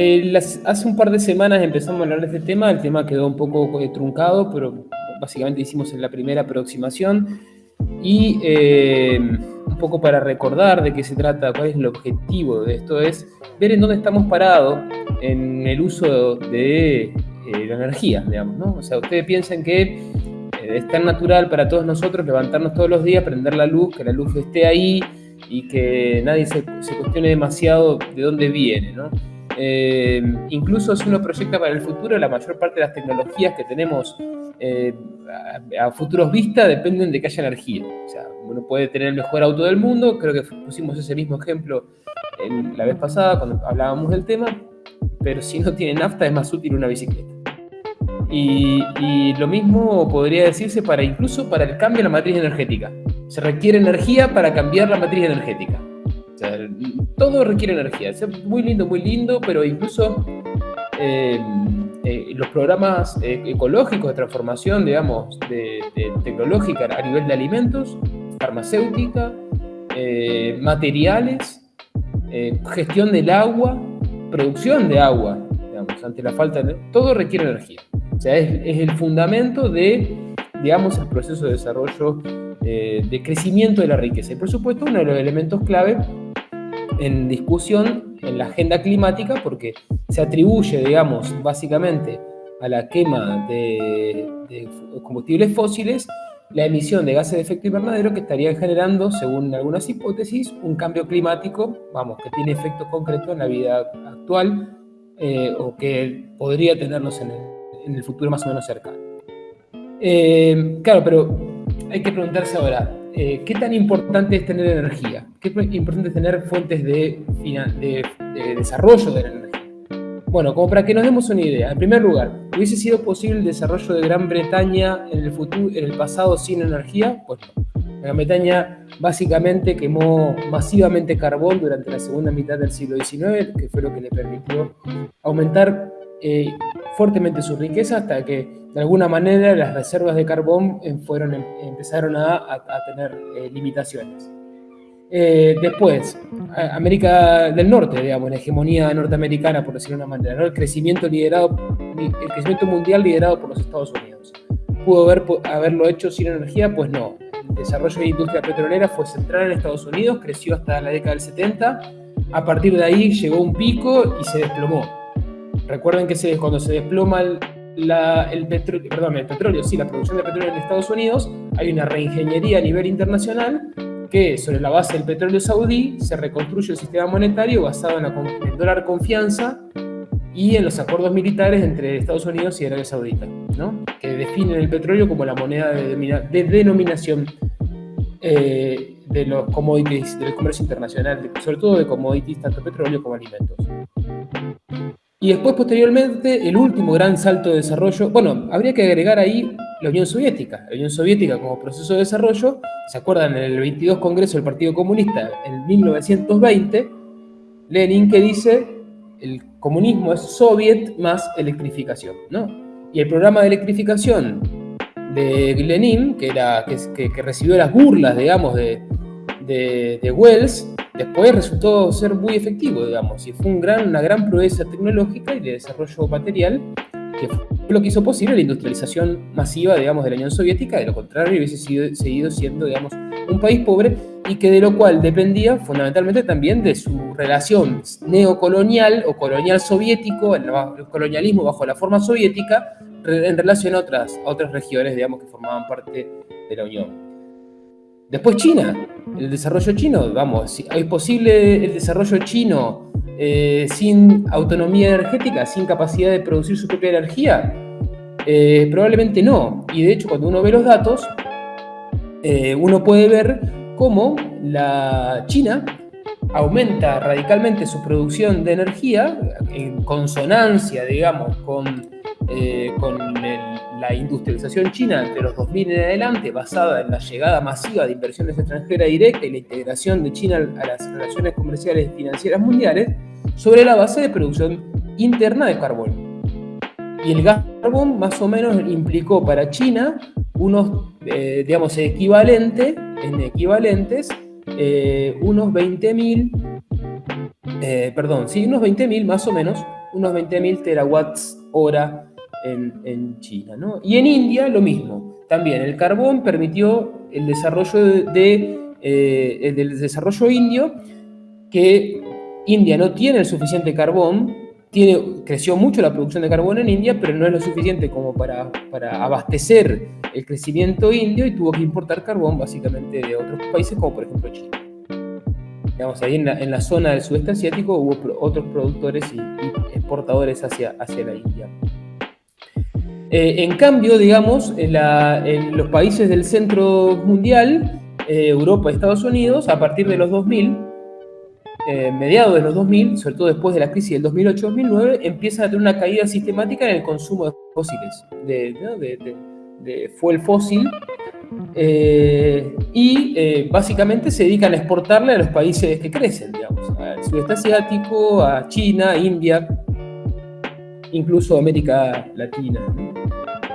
Eh, hace un par de semanas empezamos a hablar de este tema, el tema quedó un poco eh, truncado, pero básicamente hicimos la primera aproximación y eh, un poco para recordar de qué se trata, cuál es el objetivo de esto, es ver en dónde estamos parados en el uso de la energía, digamos, ¿no? O sea, ustedes piensan que es tan natural para todos nosotros levantarnos todos los días, prender la luz, que la luz esté ahí y que nadie se, se cuestione demasiado de dónde viene, ¿no? Eh, incluso si uno proyecta para el futuro, la mayor parte de las tecnologías que tenemos eh, a, futuros vista dependen de que haya energía. O sea, uno puede tener el mejor auto del mundo, creo que pusimos ese mismo ejemplo la vez pasada cuando hablábamos del tema, pero si no tiene nafta es más útil una bicicleta. Y, y, lo mismo podría decirse para incluso para el cambio de la matriz energética. Se requiere energía para cambiar la matriz energética todo requiere energía. Es muy lindo, muy lindo, pero incluso eh, eh, los programas eh, ecológicos de transformación, digamos, de, tecnológica a nivel de alimentos, farmacéutica, materiales, gestión del agua, producción de agua, digamos, ante la falta de... Todo requiere energía. O sea, es, es el fundamento de, digamos, el proceso de desarrollo, de crecimiento de la riqueza. Y por supuesto, uno de los elementos clave en discusión en la agenda climática porque se atribuye, digamos, básicamente a la quema de, combustibles fósiles la emisión de gases de efecto invernadero que estarían generando, según algunas hipótesis, un cambio climático, vamos, que tiene efecto concreto en la vida actual eh, o que podría tenerlos en el, futuro más o menos cercano. Eh, claro, pero hay que preguntarse ahora, eh, ¿qué tan importante es tener energía? ¿Qué tan importante es tener fuentes de, desarrollo de la energía? Bueno, como para que nos demos una idea, en primer lugar, ¿hubiese sido posible el desarrollo de Gran Bretaña en el, futuro, en el pasado sin energía? Pues no. Gran Bretaña básicamente quemó masivamente carbón durante la segunda mitad del siglo XIX, que fue lo que le permitió aumentar eh, fuertemente su riqueza hasta que de alguna manera las reservas de carbón eh, fueron, em, empezaron a, tener eh, limitaciones. después, América del Norte, digamos, la hegemonía norteamericana, por decirlo de una manera, el, crecimiento liderado, el crecimiento mundial liderado por los Estados Unidos. ¿Pudo haber, haberlo hecho sin energía? Pues no. El desarrollo de la industria petrolera fue central en Estados Unidos, creció hasta la década del 70, a partir de ahí llegó un pico y se desplomó Recuerden que se, cuando se desploma el, petróleo, perdón, el petróleo, sí, la producción de petróleo en Estados Unidos, hay una reingeniería a nivel internacional que sobre la base del petróleo saudí se reconstruye el sistema monetario basado en, el dólar confianza y en los acuerdos militares entre Estados Unidos y Arabia Saudita, ¿no? que definen el petróleo como la moneda de, denominación eh, de los commodities del comercio internacional, sobre todo de commodities, tanto petróleo como alimentos. Y después, posteriormente, el último gran salto de desarrollo, bueno, habría que agregar ahí la Unión Soviética. La Unión Soviética como proceso de desarrollo, ¿se acuerdan? En el 22 Congreso del Partido Comunista, en 1920, Lenin que dice, el comunismo es soviet más electrificación, ¿no? Y el programa de electrificación de Lenin, que, era, que, recibió las burlas, digamos, de, de, de Wells, después resultó ser muy efectivo, digamos, y fue un gran, una gran proeza tecnológica y de desarrollo material que fue lo que hizo posible la industrialización masiva, digamos, de la Unión Soviética, de lo contrario hubiese sido, seguido siendo, digamos, un país pobre y que de lo cual dependía fundamentalmente también de su relación neocolonial o colonial soviético, el, colonialismo bajo la forma soviética, en relación a otras, a otras regiones, digamos, que formaban parte de la Unión. Después China, el desarrollo chino, vamos, ¿es posible el desarrollo chino eh, sin autonomía energética, sin capacidad de producir su propia energía? Eh, probablemente no. Y de hecho, cuando uno ve los datos, eh, uno puede ver cómo la China aumenta radicalmente su producción de energía en consonancia, digamos, con eh, con la industrialización china entre los 2000 en adelante, basada en la llegada masiva de inversiones extranjeras directas y la integración de China a las relaciones comerciales y financieras mundiales, sobre la base de producción interna de carbón. Y el gas carbón más o menos implicó para China unos, eh, digamos, equivalente, en equivalentes, eh, unos 20.000, perdón, sí, unos 20.000 más o menos unos 20.000 terawatts hora en, China. Y en India lo mismo. También el carbón permitió el desarrollo de, eh, del desarrollo indio, que India no tiene el suficiente carbón, tiene, creció mucho la producción de carbón en India, pero no es lo suficiente como para, para abastecer el crecimiento indio y tuvo que importar carbón básicamente de otros países, como por ejemplo China. Digamos, ahí en la, zona del sudeste asiático hubo otros productores y, exportadores hacia, hacia la India. Eh, en cambio, digamos, en, los países del centro mundial, eh, Europa y Estados Unidos, a partir de los 2000, eh, mediados de los 2000, sobre todo después de la crisis del 2008-2009, empiezan a tener una caída sistemática en el consumo de fósiles, de, de, fuel fósil, y básicamente se dedican a exportarle a los países que crecen, digamos, al sudeste asiático, a China, India, incluso América Latina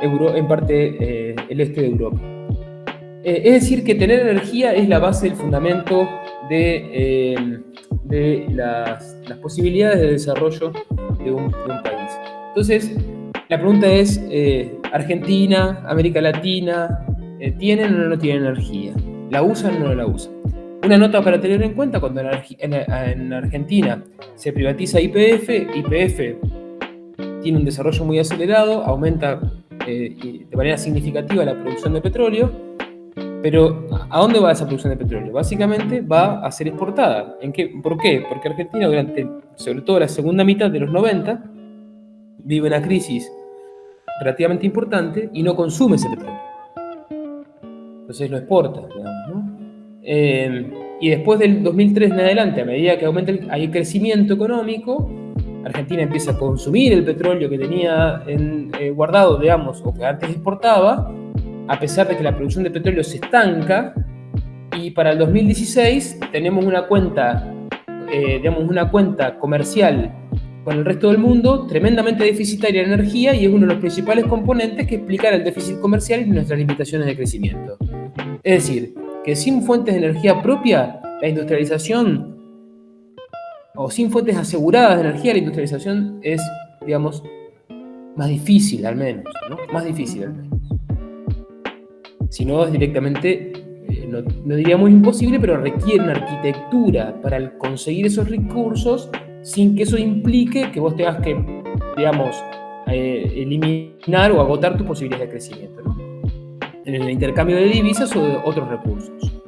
en parte eh, el este de Europa. Eh, es decir, que tener energía es la base, el fundamento de, eh, de las, posibilidades de desarrollo de un, país. Entonces, la pregunta es, Argentina, América Latina, ¿tienen o no tienen energía? ¿La usan o no la usan? Una nota para tener en cuenta, cuando en Argentina se privatiza IPF, IPF tiene un desarrollo muy acelerado, aumenta eh, de manera significativa la producción de petróleo, pero ¿a dónde va esa producción de petróleo? Básicamente va a ser exportada. ¿En qué? ¿Por qué? Porque Argentina durante, sobre todo la segunda mitad de los 90, vive una crisis relativamente importante y no consume ese petróleo. Entonces lo exporta, digamos, ¿no? Eh, y después del 2003 en adelante, a medida que aumenta el, hay crecimiento económico, Argentina empieza a consumir el petróleo que tenía en, eh, guardado, digamos, o que antes exportaba, a pesar de que la producción de petróleo se estanca, y para el 2016 tenemos una cuenta, eh, una cuenta comercial con el resto del mundo tremendamente deficitaria en energía y es uno de los principales componentes que explican el déficit comercial y nuestras limitaciones de crecimiento. Es decir, que sin fuentes de energía propia, la industrialización o sin fuentes aseguradas de energía, la industrialización es, digamos, más difícil al menos, ¿no? Más difícil al menos. Si no, es directamente, eh, no, no, diríamos imposible, pero requiere una arquitectura para conseguir esos recursos sin que eso implique que vos tengas que, digamos, eh, eliminar o agotar tus posibilidades de crecimiento, ¿no? En el intercambio de divisas o de otros recursos.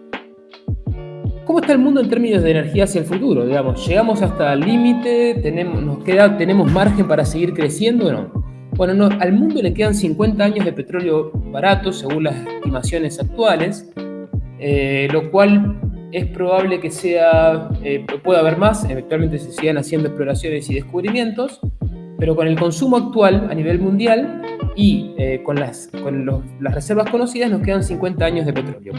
¿Cómo está el mundo en términos de energía hacia el futuro? Digamos, ¿llegamos hasta el límite? ¿Tenemos, nos queda, ¿Tenemos margen para seguir creciendo o no? Bueno, no, al mundo le quedan 50 años de petróleo barato, según las estimaciones actuales, eh, lo cual es probable que sea, eh, pueda haber más, eventualmente se sigan haciendo exploraciones y descubrimientos, pero con el consumo actual a nivel mundial y eh, con, las, con las reservas conocidas nos quedan 50 años de petróleo.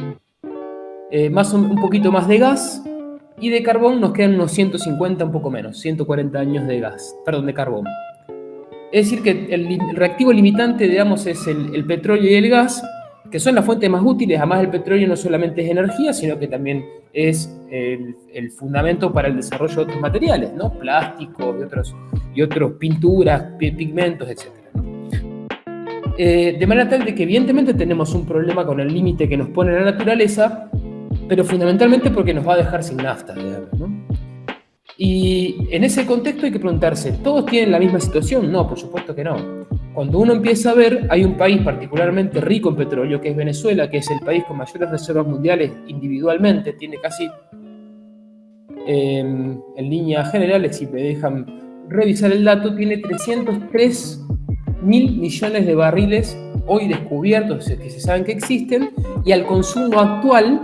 Eh, más un, poquito más de gas y de carbón nos quedan unos 150, un poco menos, 140 años de gas, perdón, de carbón. Es decir, que el, reactivo limitante, digamos, es el, petróleo y el gas, que son las fuentes más útiles. Además, el petróleo no solamente es energía, sino que también es el, fundamento para el desarrollo de otros materiales, ¿no? Plásticos y otros, y otros pinturas, pigmentos, etc. Eh, de manera tal de que evidentemente tenemos un problema con el límite que nos pone la naturaleza, pero fundamentalmente porque nos va a dejar sin nafta, Y en ese contexto hay que preguntarse, ¿todos tienen la misma situación? No, por supuesto que no. Cuando uno empieza a ver, hay un país particularmente rico en petróleo, que es Venezuela, que es el país con mayores reservas mundiales individualmente, tiene casi, em, en líneas generales, si me dejan revisar el dato, tiene 303 mil millones de barriles hoy descubiertos, que se saben que existen, y al consumo actual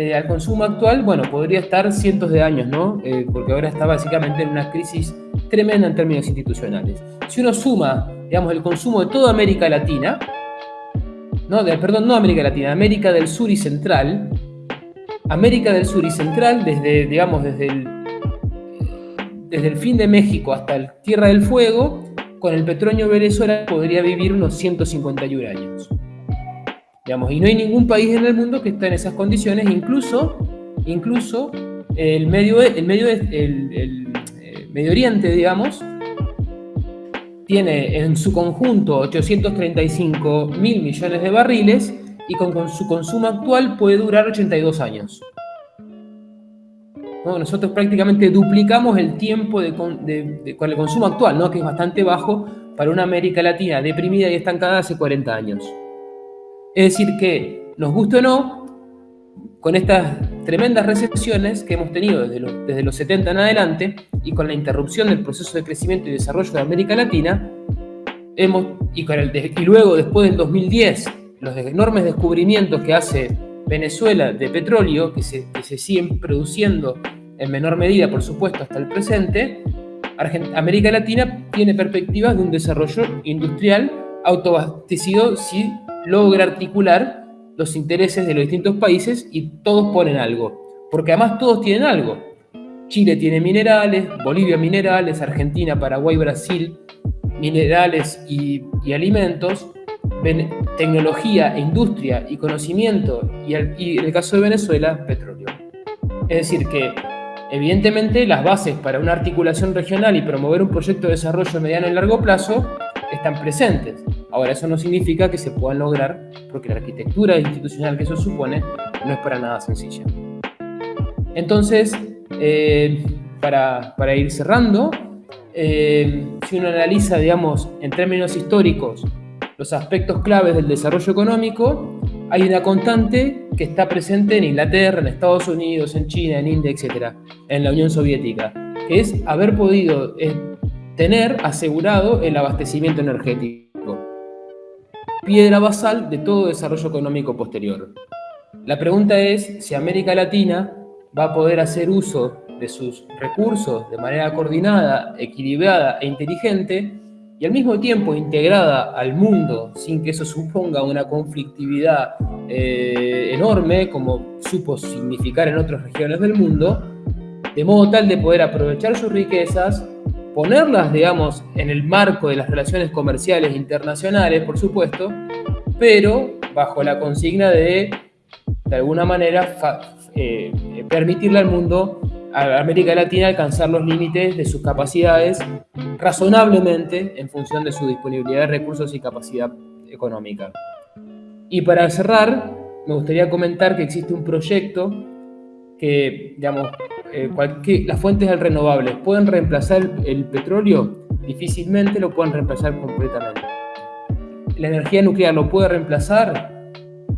eh, al consumo actual, bueno, podría estar cientos de años, ¿no? Eh, porque ahora está básicamente en una crisis tremenda en términos institucionales. Si uno suma, digamos, el consumo de toda América Latina, no, perdón, no América Latina, América del Sur y Central, América del Sur y Central, desde, digamos, desde el, desde el fin de México hasta el Tierra del Fuego, con el petróleo Venezuela podría vivir unos 151 años y no hay ningún país en el mundo que esté en esas condiciones, incluso, incluso el, medio, el, medio, el, eh, Medio Oriente, digamos, tiene en su conjunto 835 mil millones de barriles y con, su consumo actual puede durar 82 años. Nosotros prácticamente duplicamos el tiempo de, con el consumo actual, ¿no? que es bastante bajo para una América Latina deprimida y estancada hace 40 años. Es decir que, nos guste o no, con estas tremendas recesiones que hemos tenido desde los, desde los 70 en adelante y con la interrupción del proceso de crecimiento y desarrollo de América Latina, hemos, y, con el y luego después del 2010, los enormes descubrimientos que hace Venezuela de petróleo, que se, que se siguen produciendo en menor medida, por supuesto, hasta el presente, América Latina tiene perspectivas de un desarrollo industrial autoabastecido si logra articular los intereses de los distintos países y todos ponen algo. Porque además todos tienen algo. Chile tiene minerales, Bolivia minerales, Argentina, Paraguay, Brasil, minerales y, alimentos, tecnología, industria y conocimiento, y, y en el caso de Venezuela, petróleo. Es decir, que evidentemente las bases para una articulación regional y promover un proyecto de desarrollo mediano y largo plazo están presentes. Ahora, eso no significa que se puedan lograr, porque la arquitectura institucional que eso supone no es para nada sencilla. Entonces, eh, para, para, ir cerrando, eh, si uno analiza, digamos, en términos históricos, los aspectos claves del desarrollo económico, hay una constante que está presente en Inglaterra, en Estados Unidos, en China, en India, etc., en la Unión Soviética, que es haber podido eh, tener asegurado el abastecimiento energético piedra basal de todo desarrollo económico posterior. La pregunta es si América Latina va a poder hacer uso de sus recursos de manera coordinada, equilibrada e inteligente y al mismo tiempo integrada al mundo sin que eso suponga una conflictividad eh, enorme como supo significar en otras regiones del mundo, de modo tal de poder aprovechar sus riquezas ponerlas, digamos, en el marco de las relaciones comerciales internacionales, por supuesto, pero bajo la consigna de, de alguna manera, eh, permitirle al mundo, a América Latina, alcanzar los límites de sus capacidades razonablemente en función de su disponibilidad de recursos y capacidad económica. Y para cerrar, me gustaría comentar que existe un proyecto que, digamos, eh, las fuentes renovables pueden reemplazar el, petróleo, difícilmente lo pueden reemplazar completamente. La energía nuclear lo puede reemplazar,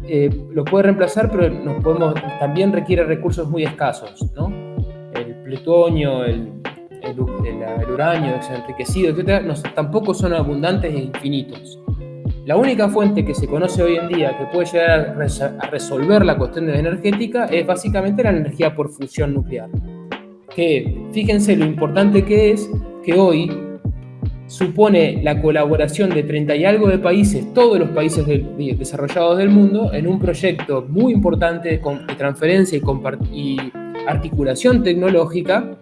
eh, lo puede reemplazar, pero nos podemos, también requiere recursos muy escasos, ¿no? El plutonio, el, el, uranio enriquecido, etc., tampoco son abundantes e infinitos. La única fuente que se conoce hoy en día que puede llegar a, resolver la cuestión de energética es básicamente la energía por fusión nuclear. Que fíjense lo importante que es que hoy supone la colaboración de 30 y algo de países, todos los países desarrollados del mundo, en un proyecto muy importante de transferencia y, y articulación tecnológica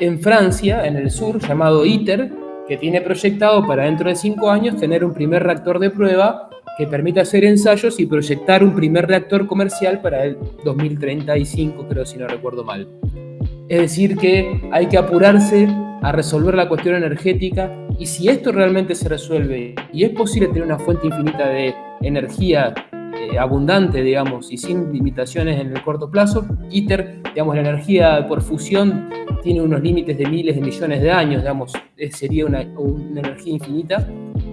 en Francia, en el sur, llamado ITER, que tiene proyectado para dentro de cinco años tener un primer reactor de prueba que permita hacer ensayos y proyectar un primer reactor comercial para el 2035, creo si no recuerdo mal. Es decir, que hay que apurarse a resolver la cuestión energética y si esto realmente se resuelve y es posible tener una fuente infinita de energía eh, abundante, digamos, y sin limitaciones en el corto plazo, ITER, digamos, la energía por fusión tiene unos límites de miles de millones de años, digamos, sería una, energía infinita,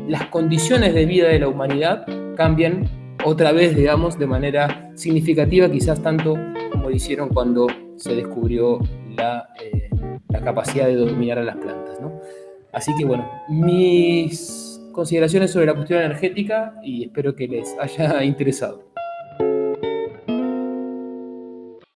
las condiciones de vida de la humanidad cambian otra vez, digamos, de manera significativa, quizás tanto como hicieron cuando se descubrió la, eh, la capacidad de dominar a las plantas. ¿no? Así que bueno, mis consideraciones sobre la cuestión energética y espero que les haya interesado.